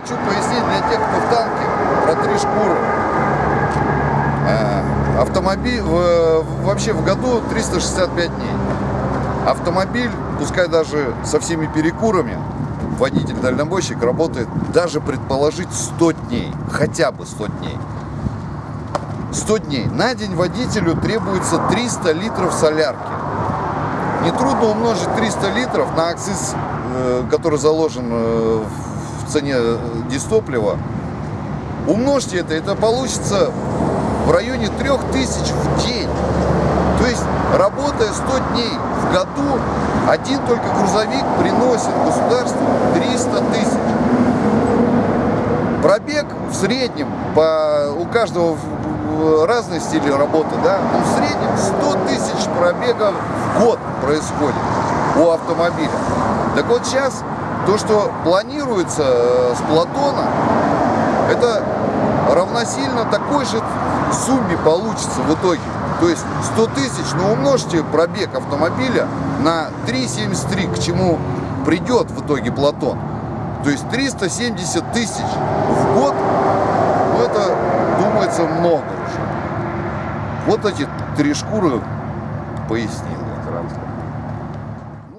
хочу пояснить для тех, кто в танке, про три шкуры. Э, Автомобиль, вообще в году 365 дней. Автомобиль, пускай даже со всеми перекурами, водитель-дальнобойщик работает даже предположить 100 дней, хотя бы 100 дней. 100 дней. На день водителю требуется 300 литров солярки. Нетрудно умножить 300 литров на акциз, э, который заложен э, в цене э, дистоплива. Умножьте это, это получится в районе 3000 в день. То есть, работая 100 дней в году, один только грузовик приносит государству 300 тысяч. Пробег в среднем, по, у каждого разный стиль работы, да, но в среднем 100 тысяч пробегов в год происходит у автомобиля. Так вот сейчас то, что планируется э, с Платона, это равносильно такой же сумме получится в итоге. То есть 100 тысяч, но умножьте пробег автомобиля на 3,73, к чему придет в итоге Платон. То есть 370 тысяч в год, ну это, думается, много уже. Вот эти три шкуры пояснил я.